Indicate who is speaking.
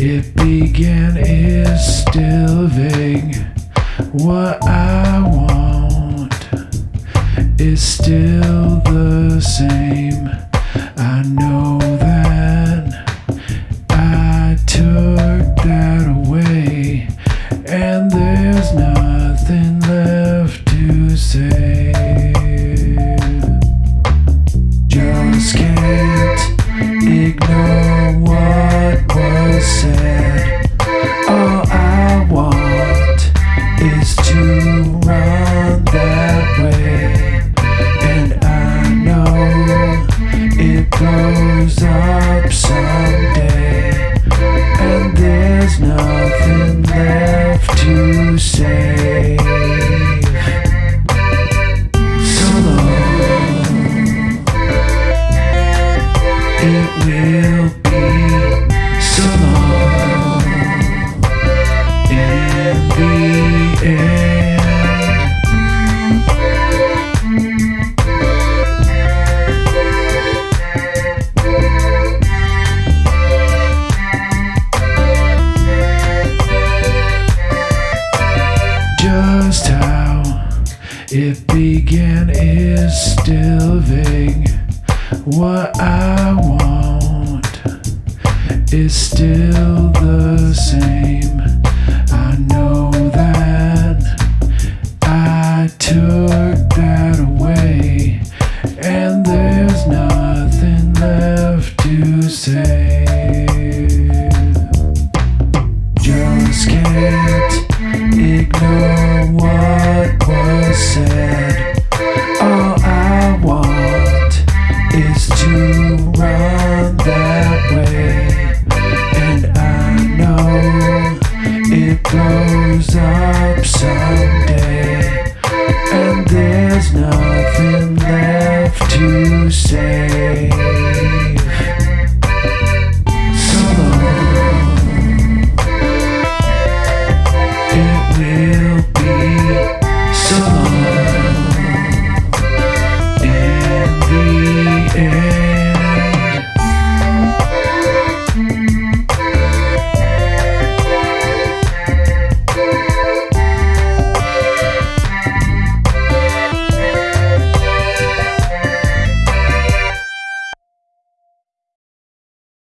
Speaker 1: began is still vague. What I want is still the same. I know that I took that away, and there's nothing left to say. Just can't ignore someday, and there's nothing left to say. So long. It will Just how it began is still vague. What I want is still the same. I know that I took that away, and there's nothing left to say. Just can't ignore what was said. All I want is to run that way, and I know it blows up someday, and there's no